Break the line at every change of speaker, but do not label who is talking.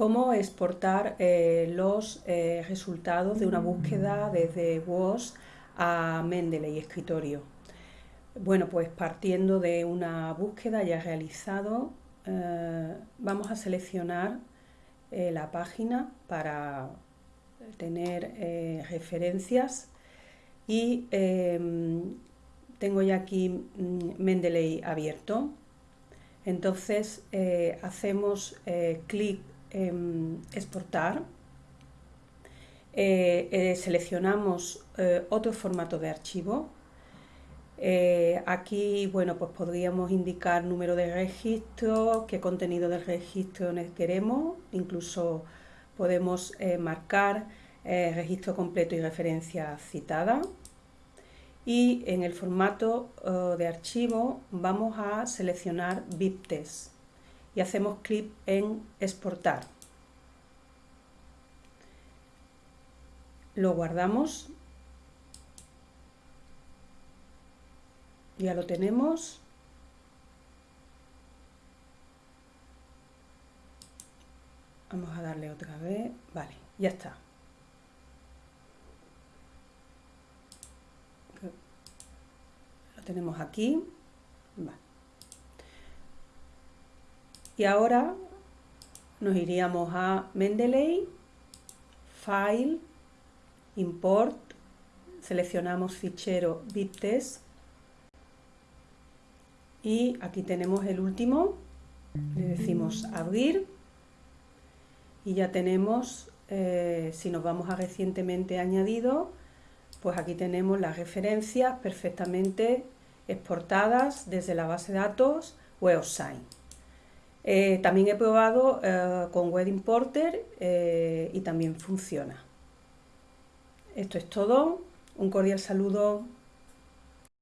cómo exportar eh, los eh, resultados de una búsqueda desde WOS a Mendeley Escritorio. Bueno, pues partiendo de una búsqueda ya realizado, eh, vamos a seleccionar la página para tener referencias y em, tengo ya aquí mm, Mendeley abierto. Entonces hacemos clic exportar, eh, eh, seleccionamos eh, otro formato de archivo. aquí, bueno, pues podríamos indicar número de registro, qué contenido del registro queremos, incluso podemos marcar registro completo y referencia citada. Y en el formato de archivo vamos a seleccionar BibTeX y hacemos clic en exportar. Lo guardamos. Ya lo tenemos. Vamos a darle otra vez. Vale, ya está. Lo tenemos aquí. Vale. Y ahora nos iríamos a Mendeley, File, Import, seleccionamos fichero BibTeX y aquí tenemos el último, le decimos abrir y ya tenemos, eh, si nos vamos a recientemente añadido, pues aquí tenemos las referencias perfectamente exportadas desde la base de datos WebSign. Eh, también he probado eh, con Web Importer eh, y también funciona. Esto es todo. Un cordial saludo.